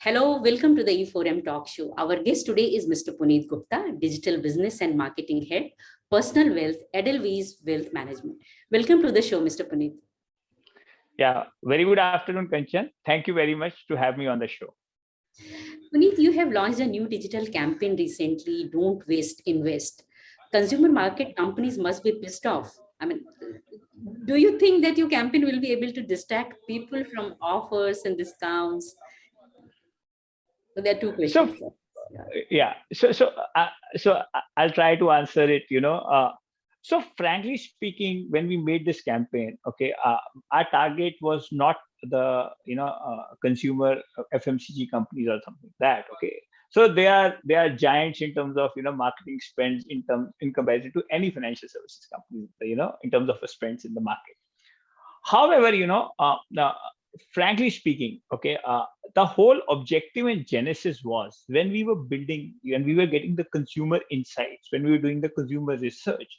Hello, welcome to the E4M Talk Show. Our guest today is Mr. Puneet Gupta, Digital Business and Marketing Head, Personal Wealth, Edelweiss Wealth Management. Welcome to the show, Mr. Puneet. Yeah, very good afternoon, Kanchan. Thank you very much to have me on the show. Puneet, you have launched a new digital campaign recently, Don't Waste, Invest. Consumer market companies must be pissed off. I mean, do you think that your campaign will be able to distract people from offers and discounts? So there are two questions. So, yeah, so so uh, so I'll try to answer it. You know, uh, so frankly speaking, when we made this campaign, okay, uh, our target was not the you know uh, consumer uh, FMCG companies or something like that. Okay, so they are they are giants in terms of you know marketing spends in terms in comparison to any financial services company. You know, in terms of spends in the market. However, you know, uh, frankly speaking, okay, uh, the whole objective and genesis was when we were building, when we were getting the consumer insights, when we were doing the consumer research,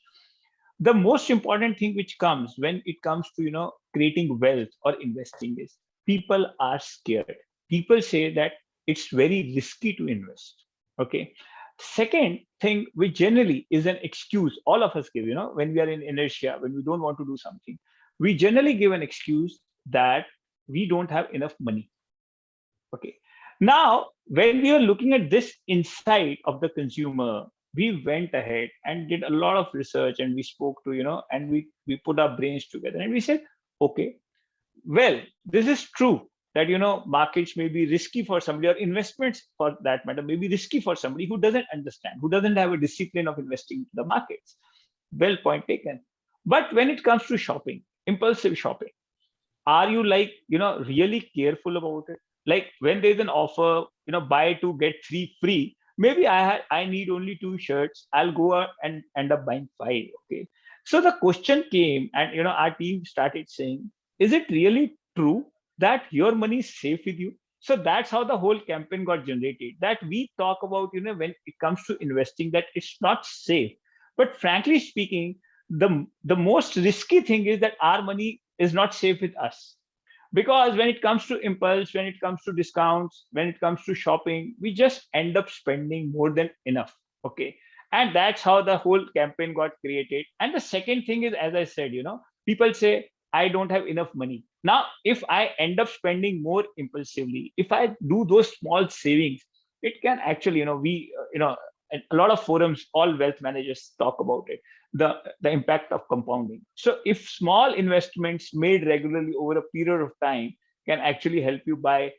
the most important thing which comes when it comes to, you know, creating wealth or investing is people are scared. People say that it's very risky to invest. Okay. Second thing, which generally is an excuse all of us give, you know, when we are in inertia, when we don't want to do something, we generally give an excuse that we don't have enough money. Okay. Now, when we are looking at this insight of the consumer, we went ahead and did a lot of research and we spoke to, you know, and we, we put our brains together and we said, okay, well, this is true that, you know, markets may be risky for somebody or investments for that matter may be risky for somebody who doesn't understand, who doesn't have a discipline of investing in the markets. Well, point taken. But when it comes to shopping, impulsive shopping, are you like you know really careful about it like when there's an offer you know buy two get three free maybe i had i need only two shirts i'll go out and end up buying five okay so the question came and you know our team started saying is it really true that your money is safe with you. So that's how the whole campaign got generated. That we talk about you know when it comes to investing that it's not safe. But frankly speaking the the most risky thing is that our money is not safe with us. Because when it comes to impulse when it comes to discounts when it comes to shopping we just end up spending more than enough. Okay? And that's how the whole campaign got created. And the second thing is as i said you know people say i don't have enough money now if i end up spending more impulsively if i do those small savings it can actually you know we uh, you know a lot of forums all wealth managers talk about it the, the impact of compounding. So if small investments made regularly over a period of time can actually help you buy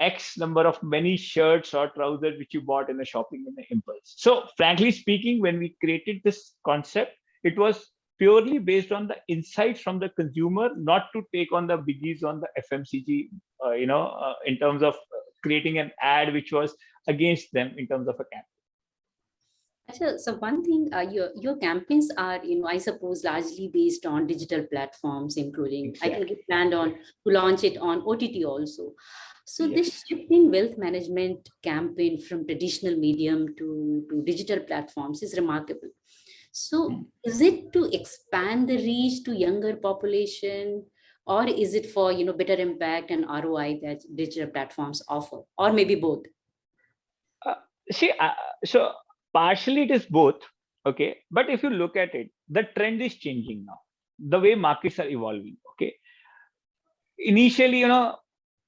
X number of many shirts or trousers which you bought in a shopping in the impulse. So frankly speaking, when we created this concept, it was purely based on the insights from the consumer, not to take on the biggies on the FMCG, uh, you know, uh, in terms of creating an ad which was against them in terms of a campaign. So, so one thing, uh, your your campaigns are, you know, I suppose largely based on digital platforms, including exactly. I think you planned on to launch it on OTT also. So yes. this shifting wealth management campaign from traditional medium to, to digital platforms is remarkable. So is it to expand the reach to younger population? Or is it for, you know, better impact and ROI that digital platforms offer? Or maybe both? Uh, see, uh, so partially it is both okay? But if you look at it the trend is changing now. The way markets are evolving okay? Initially you know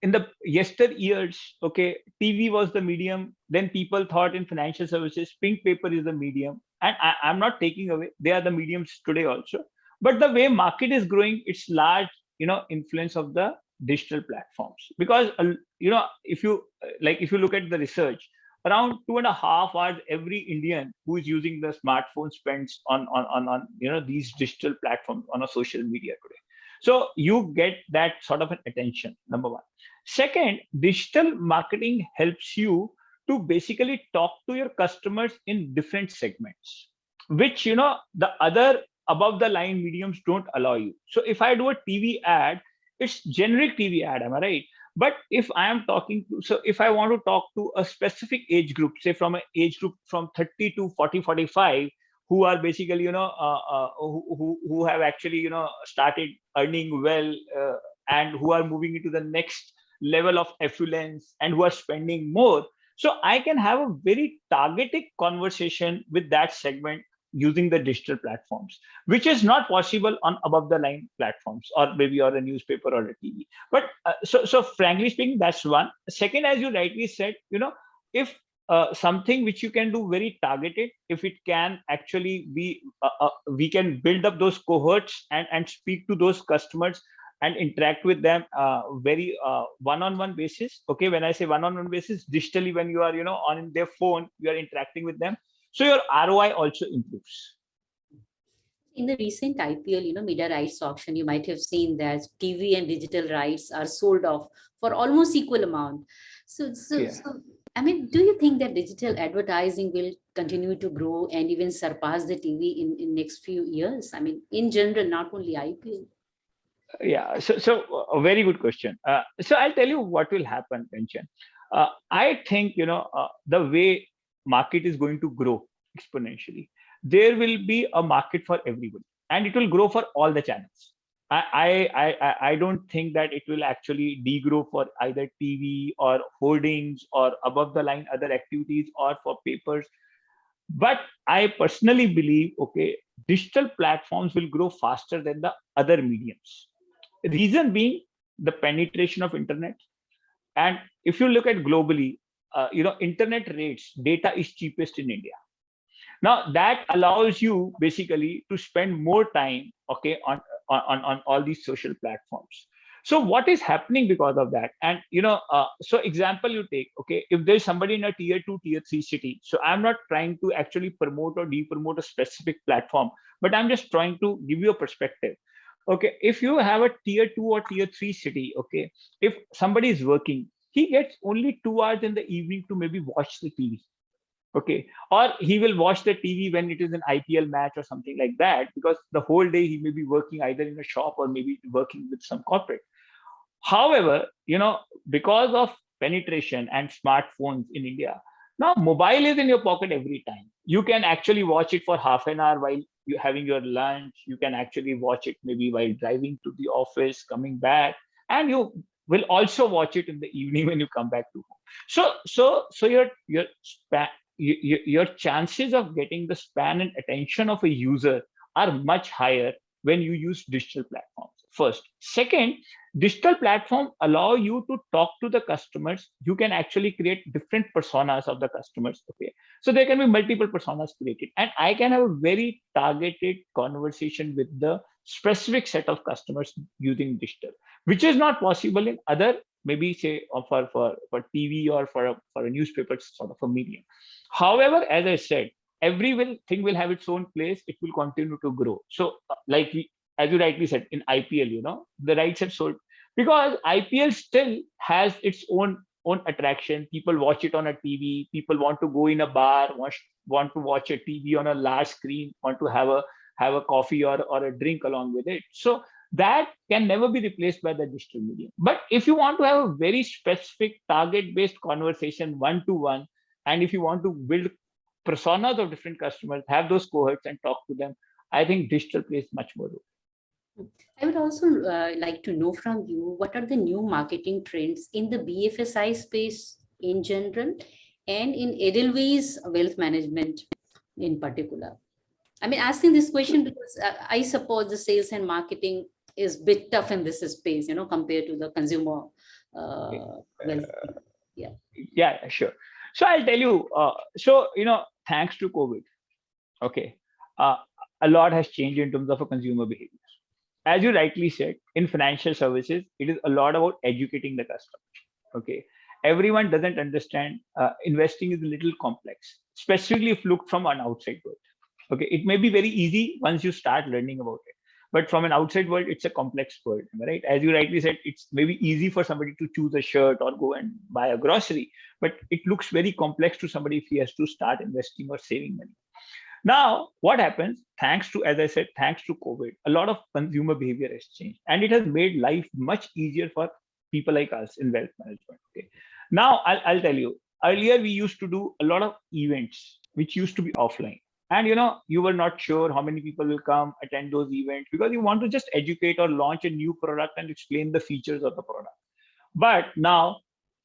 in the yester years okay tv was the medium then people thought in financial services pink paper is the medium and I, i'm not taking away they are the mediums today also but the way market is growing it's large you know influence of the digital platforms because uh, you know if you like if you look at the research around two and a half hours every Indian who is using the smartphone spends on, on, on, on you know these digital platforms on a social media today. So you get that sort of an attention, number one. Second, digital marketing helps you to basically talk to your customers in different segments, which you know the other above the line mediums don't allow you. So if I do a TV ad, it's generic TV ad, am I right? But if I am talking to, so if I want to talk to a specific age group, say from an age group from 30 to 40, 45, who are basically you know uh, uh, who, who have actually you know started earning well uh, and who are moving into the next level of affluence and who are spending more so i can have a very targeted conversation with that segment using the digital platforms which is not possible on above the line platforms or maybe or a newspaper or a tv but uh, so so frankly speaking that's one. Second as you rightly said you know if uh, something which you can do very targeted if it can actually be uh, uh, we can build up those cohorts and and speak to those customers and interact with them uh, very uh, one-on-one basis okay when i say one-on-one basis digitally when you are you know on their phone you are interacting with them so your roi also improves in the recent ipl you know media rights auction you might have seen that tv and digital rights are sold off for almost equal amount so so, yeah. so I mean, do you think that digital advertising will continue to grow and even surpass the TV in, in next few years? I mean, in general, not only IPL. Yeah, so, so a very good question. Uh, so I'll tell you what will happen, Kanchan. Uh, I think, you know, uh, the way market is going to grow exponentially, there will be a market for everybody and it will grow for all the channels. I, I, I don't think that it will actually degrow for either TV or holdings or above the line other activities or for papers. But I personally believe, okay, digital platforms will grow faster than the other mediums. Reason being the penetration of internet. And if you look at globally, uh, you know, internet rates, data is cheapest in India. Now that allows you basically to spend more time, okay, on on, on all these social platforms so what is happening because of that and you know uh, so example you take okay if there's somebody in a tier 2 tier 3 city so i'm not trying to actually promote or de-promote a specific platform but i'm just trying to give you a perspective okay if you have a tier 2 or tier 3 city okay if somebody is working he gets only two hours in the evening to maybe watch the tv okay? Or he will watch the tv when it is an ipl match or something like that because the whole day he may be working either in a shop or maybe working with some corporate. However you know because of penetration and smartphones in india now mobile is in your pocket every time. You can actually watch it for half an hour while you having your lunch you can actually watch it maybe while driving to the office coming back and you will also watch it in the evening when you come back to home. So so so your your you, your chances of getting the span and attention of a user are much higher when you use digital platforms first second digital platform allow you to talk to the customers you can actually create different personas of the customers okay so there can be multiple personas created and i can have a very targeted conversation with the specific set of customers using digital which is not possible in other maybe say for for for tv or for a, for a newspaper sort of a medium However, as I said, every will, thing will have its own place. It will continue to grow. So, uh, like as you rightly said, in IPL, you know, the rights have sold because IPL still has its own own attraction. People watch it on a TV. People want to go in a bar, want, want to watch a TV on a large screen, want to have a have a coffee or, or a drink along with it. So that can never be replaced by the digital medium. But if you want to have a very specific target-based conversation one-to-one, and if you want to build personas of different customers, have those cohorts and talk to them, I think digital plays much more role. I would also uh, like to know from you, what are the new marketing trends in the BFSI space in general and in Edelweiss wealth management in particular? I mean, asking this question because uh, I suppose the sales and marketing is a bit tough in this space, you know, compared to the consumer uh, wealth. Yeah. Yeah, sure. So I'll tell you, uh, so, you know, thanks to COVID, okay, uh, a lot has changed in terms of a consumer behavior. As you rightly said, in financial services, it is a lot about educating the customer, okay. Everyone doesn't understand uh, investing is a little complex, especially if looked from an outside world. Okay, it may be very easy once you start learning about it but from an outside world it's a complex world right as you rightly said it's maybe easy for somebody to choose a shirt or go and buy a grocery but it looks very complex to somebody if he has to start investing or saving money now what happens? Thanks to as i said thanks to covid a lot of consumer behavior has changed and it has made life much easier for people like us in wealth management okay? Now i'll, I'll tell you earlier we used to do a lot of events which used to be offline. And you know you were not sure how many people will come attend those events because you want to just educate or launch a new product and explain the features of the product. But now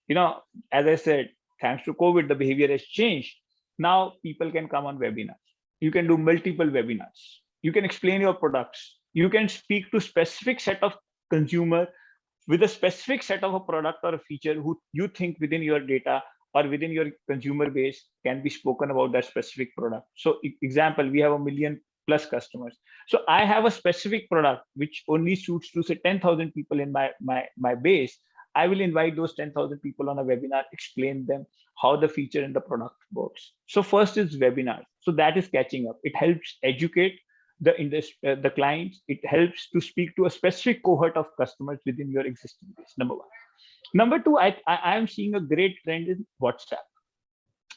you know as i said thanks to covid the behavior has changed. Now people can come on webinars you can do multiple webinars you can explain your products you can speak to specific set of consumer with a specific set of a product or a feature who you think within your data or within your consumer base can be spoken about that specific product. So example, we have a million plus customers. So I have a specific product which only suits to say 10,000 people in my, my, my base. I will invite those 10,000 people on a webinar, explain them how the feature and the product works. So first is webinar. So that is catching up. It helps educate the industry, uh, the clients. It helps to speak to a specific cohort of customers within your existing base. Number one. Number two, I, I am seeing a great trend in WhatsApp.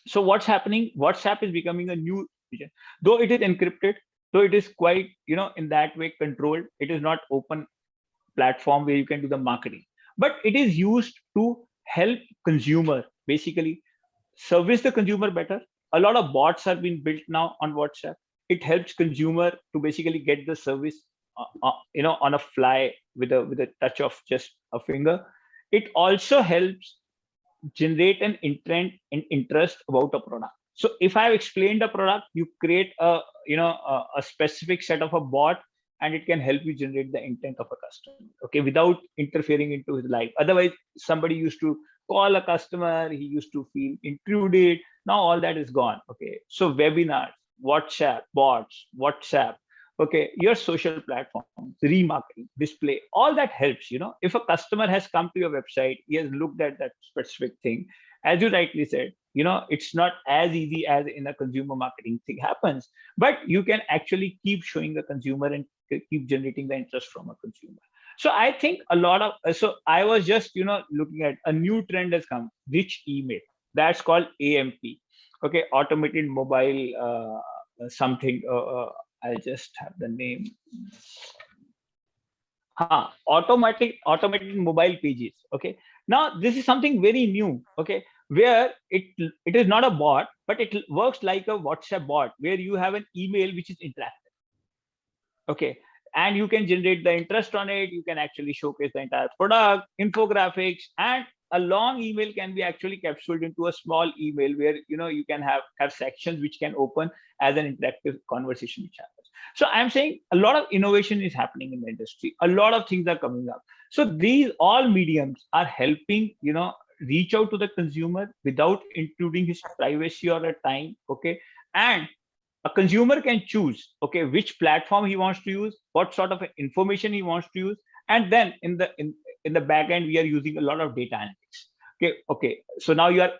So what's happening? WhatsApp is becoming a new though it is encrypted, though it is quite, you know, in that way controlled. It is not open platform where you can do the marketing, but it is used to help consumer basically service the consumer better. A lot of bots are being built now on WhatsApp. It helps consumer to basically get the service, uh, uh, you know, on a fly with a with a touch of just a finger it also helps generate an intent and interest about a product so if i've explained a product you create a you know a, a, specific set of a bot and it can help you generate the intent of a customer okay without interfering into his life. Otherwise somebody used to call a customer he used to feel intruded now all that is gone okay. So webinars whatsapp bots whatsapp okay your social platforms remarketing display all that helps you know. If a customer has come to your website he has looked at that specific thing as you rightly said you know it's not as easy as in a consumer marketing thing happens but you can actually keep showing the consumer and keep generating the interest from a consumer so i think a lot of so i was just you know looking at a new trend has come rich email that's called amp okay automated mobile uh, something uh, uh I'll just have the name. Huh, automatic automated mobile pages. Okay. Now this is something very new. Okay, where it it is not a bot, but it works like a WhatsApp bot where you have an email which is interactive. Okay, and you can generate the interest on it. You can actually showcase the entire product, infographics, and a long email can be actually capsuled into a small email where you know you can have have sections which can open as an interactive conversation which happens. So i'm saying a lot of innovation is happening in the industry. A lot of things are coming up. So these all mediums are helping you know reach out to the consumer without intruding his privacy or a time okay? And a consumer can choose okay which platform he wants to use what sort of information he wants to use and then in the in, in the back end we are using a lot of data analytics. Okay okay so now you are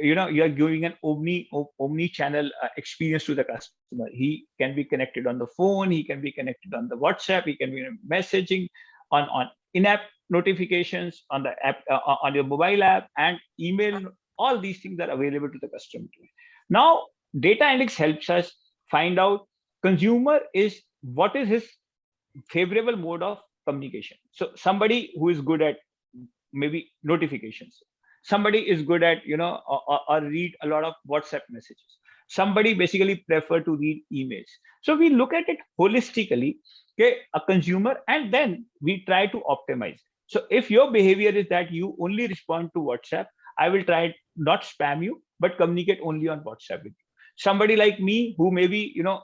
you know you are giving an omni omni channel uh, experience to the customer. He can be connected on the phone he can be connected on the whatsapp he can be messaging on on in-app notifications on the app uh, on your mobile app and email all these things are available to the customer. Now data analytics helps us find out consumer is what is his favorable mode of communication. So somebody who is good at maybe notifications. Somebody is good at you know or, or, read a lot of whatsapp messages. Somebody basically prefer to read emails. So we look at it holistically okay a consumer and then we try to optimize. So if your behavior is that you only respond to whatsapp i will try not spam you but communicate only on whatsapp with you somebody like me who maybe you know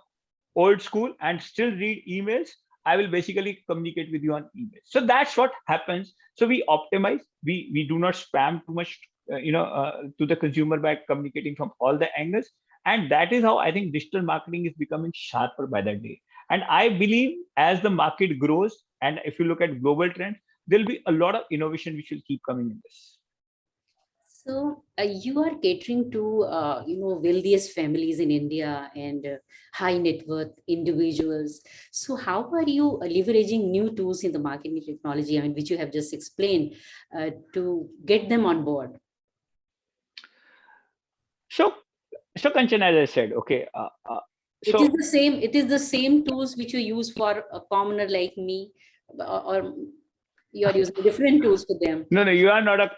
old school and still read emails I will basically communicate with you on email. So that's what happens. So we optimize. We we do not spam too much, uh, you know, uh, to the consumer by communicating from all the angles. And that is how I think digital marketing is becoming sharper by the day. And I believe as the market grows, and if you look at global trends, there'll be a lot of innovation which will keep coming in this. So uh, you are catering to, uh, you know, wealthiest families in India and uh, high net worth individuals. So how are you leveraging new tools in the marketing technology, I mean, which you have just explained, uh, to get them on board? So, so Kanchan, as I said, okay. Uh, uh, so, it is the same. It is the same tools which you use for a commoner like me, or you are using different tools for them. No, no, you are not a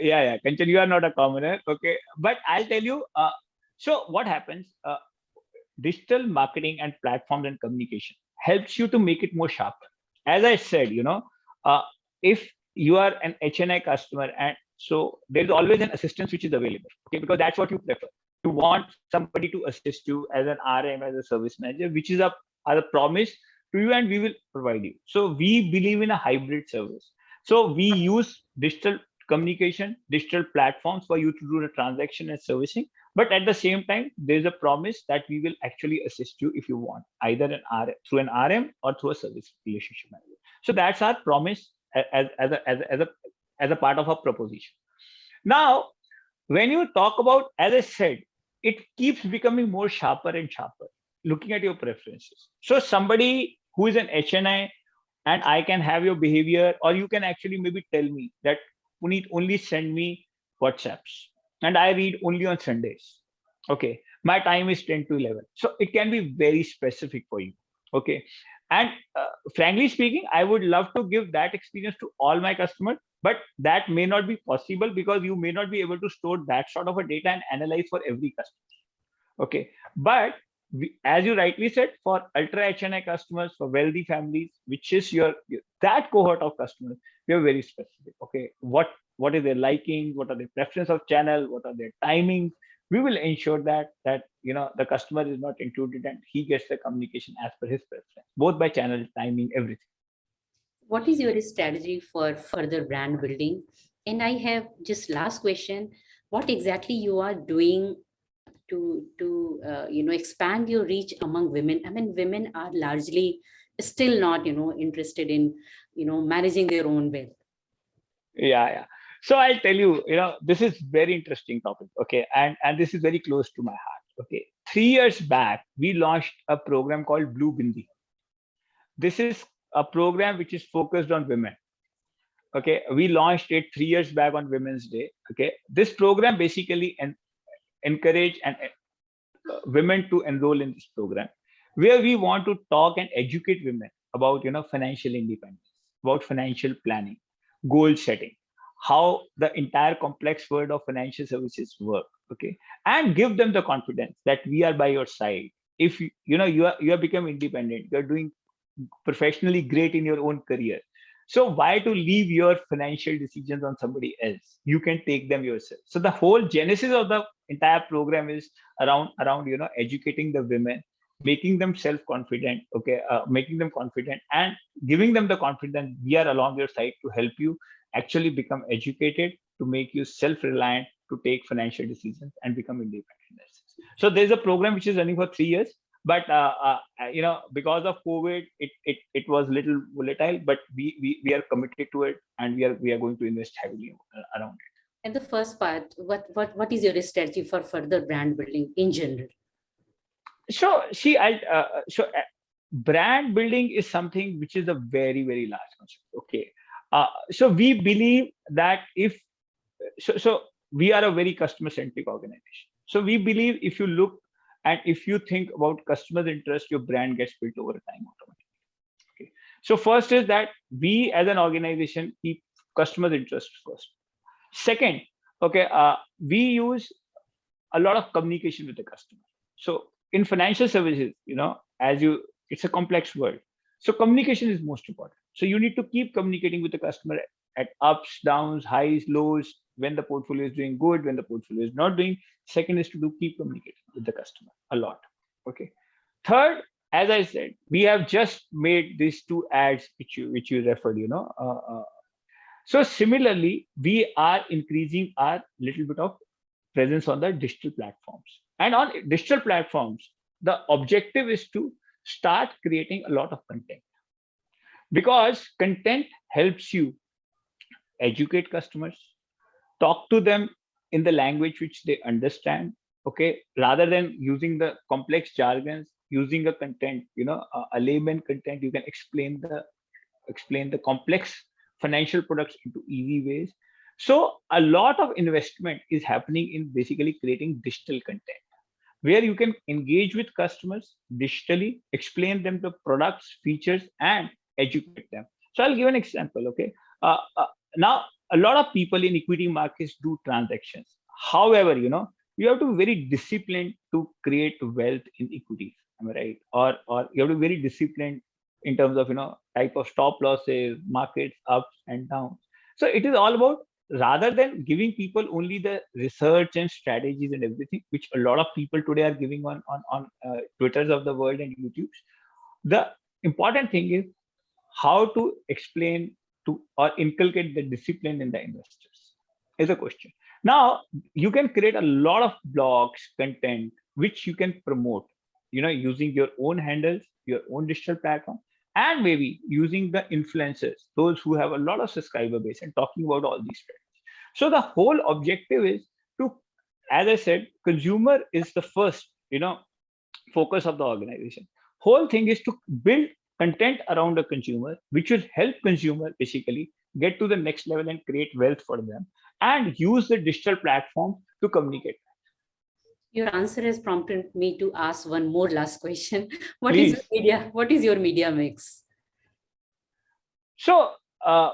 yeah, yeah, Kanchan, you are not a commoner. Okay, but I'll tell you. Uh, so what happens? Uh, digital marketing and platforms and communication helps you to make it more sharper. As I said, you know, uh, if you are an HNI customer and so there's always an assistance which is available, okay, because that's what you prefer. You want somebody to assist you as an RM, as a service manager, which is a, a promise to you and we will provide you. So we believe in a hybrid service. So we use digital communication, digital platforms for you to do the transaction and servicing. But at the same time, there's a promise that we will actually assist you if you want, either an R through an RM or through a service relationship manager. So that's our promise as, as, a, as, a, as, a, as a part of our proposition. Now, when you talk about, as I said, it keeps becoming more sharper and sharper, looking at your preferences. So somebody who is an HNI and I can have your behavior, or you can actually maybe tell me that Puneet only send me WhatsApps and I read only on Sundays. Okay, my time is 10 to 11. So it can be very specific for you. Okay, and uh, frankly speaking, I would love to give that experience to all my customers, but that may not be possible because you may not be able to store that sort of a data and analyze for every customer. Okay, but we, as you rightly said, for ultra HNI customers, for wealthy families, which is your, your that cohort of customers, we are very specific. Okay, what what is their liking, what are their preference of channel, what are their timings. We will ensure that that you know the customer is not included and he gets the communication as per his preference, both by channel, timing, everything. What is your strategy for further brand building? And I have just last question: What exactly you are doing to to uh, you know expand your reach among women. I mean women are largely still not you know interested in you know managing their own wealth. Yeah yeah. So i'll tell you you know this is very interesting topic okay? And and this is very close to my heart okay? Three years back we launched a program called blue bindi. This is a program which is focused on women okay? We launched it three years back on women's day okay? This program basically and encourage and uh, women to enroll in this program where we want to talk and educate women about you know financial independence about financial planning goal setting how the entire complex world of financial services work okay and give them the confidence that we are by your side if you, you know you are you have become independent you're doing professionally great in your own career so why to leave your financial decisions on somebody else? You can take them yourself. So the whole genesis of the entire program is around around you know educating the women, making them self-confident, okay, uh, making them confident and giving them the confidence we are along your side to help you actually become educated, to make you self-reliant, to take financial decisions and become independent. So there's a program which is running for three years but uh, uh, you know because of covid it it, it was little volatile but we, we we are committed to it and we are we are going to invest heavily around it and the first part what what what is your strategy for further brand building in general? So see i uh, so uh, brand building is something which is a very very large concept okay? Uh, so we believe that if so so we are a very customer centric organization. So we believe if you look and if you think about customers interest your brand gets built over time automatically okay? So first is that we as an organization keep customers interest first second okay uh, we use a lot of communication with the customer. So in financial services you know as you it's a complex world. So communication is most important. So you need to keep communicating with the customer at ups downs highs lows when the portfolio is doing good when the portfolio is not doing. Second is to do keep communicating with the customer a lot okay. Third as i said we have just made these two ads which you which you referred you know uh, uh, so similarly we are increasing our little bit of presence on the digital platforms. And on digital platforms the objective is to start creating a lot of content. Because content helps you educate customers talk to them in the language which they understand okay? Rather than using the complex jargons using a content you know a, a layman content you can explain the explain the complex financial products into easy ways. So a lot of investment is happening in basically creating digital content where you can engage with customers digitally explain them the products features and educate them. So i'll give an example okay? Uh, uh, now a lot of people in equity markets do transactions. However you know you have to be very disciplined to create wealth in equities am right? Or or you have to be very disciplined in terms of you know type of stop losses markets ups and downs. So it is all about rather than giving people only the research and strategies and everything which a lot of people today are giving on on on uh, twitters of the world and youtubes the important thing is how to explain to or inculcate the discipline in the investors is a question. Now you can create a lot of blogs content which you can promote you know using your own handles your own digital platform and maybe using the influencers those who have a lot of subscriber base and talking about all these trends. So the whole objective is to as i said consumer is the first you know focus of the organization. Whole thing is to build content around the consumer which will help consumer basically get to the next level and create wealth for them and use the digital platform to communicate your answer has prompted me to ask one more last question. What Please. is media? What is your media mix? So, uh,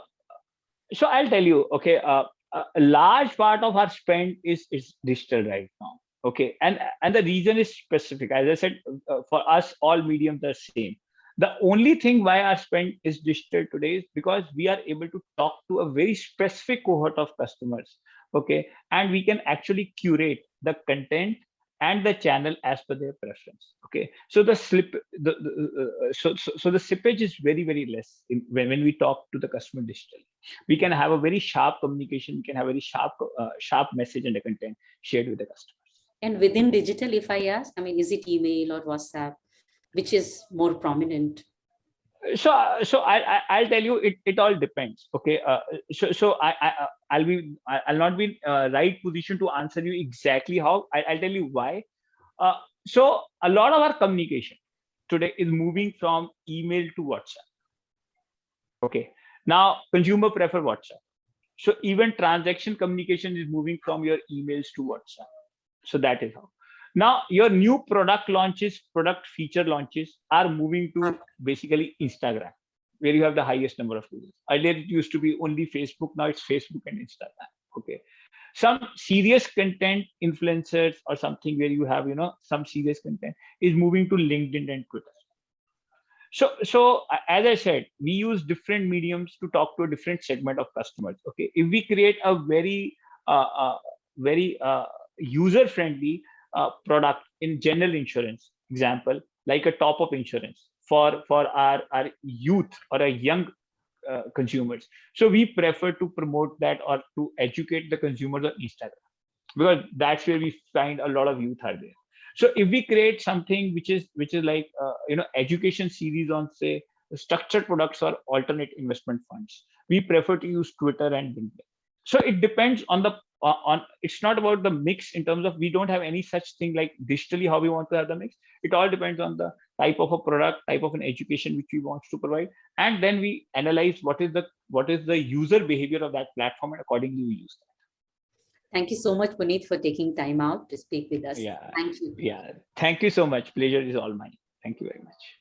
so I'll tell you. Okay, uh, a large part of our spend is is digital right now. Okay, and and the reason is specific. As I said, uh, for us, all mediums are same. The only thing why our spend is digital today is because we are able to talk to a very specific cohort of customers. Okay, and we can actually curate the content and the channel as per their preference okay? So the slip the, the uh, so, so so the slippage is very very less in, when, when we talk to the customer digitally. We can have a very sharp communication we can have a very sharp uh, sharp message and the content shared with the customers. And within digital if i ask i mean is it email or whatsapp which is more prominent so so I, I will tell you it it all depends okay? Uh, so so I, I I'll be I'll not be uh, right position to answer you exactly how. I, will tell you why. Uh, so a lot of our communication today is moving from email to WhatsApp okay? Now consumer prefer WhatsApp. So even transaction communication is moving from your emails to WhatsApp. So that is how now your new product launches, product feature launches are moving to basically Instagram, where you have the highest number of users. Earlier it used to be only Facebook, now it's Facebook and Instagram. Okay. Some serious content influencers or something where you have, you know, some serious content is moving to LinkedIn and Twitter. So, so as I said, we use different mediums to talk to a different segment of customers. Okay, if we create a very, uh, uh, very uh, user-friendly uh, product in general insurance. Example like a top up insurance for for our our youth or a young uh, consumers. So we prefer to promote that or to educate the consumers on instagram because that's where we find a lot of youth are there. So if we create something which is which is like uh, you know education series on say structured products or alternate investment funds we prefer to use twitter and linkedin. So it depends on the on it's not about the mix in terms of we don't have any such thing like digitally how we want to have the mix. It all depends on the type of a product type of an education which we want to provide. And then we analyze what is the what is the user behavior of that platform and accordingly we use that. Thank you so much puneet for taking time out to speak with us. Yeah. Thank you. Yeah. Thank you so much. Pleasure is all mine. Thank you very much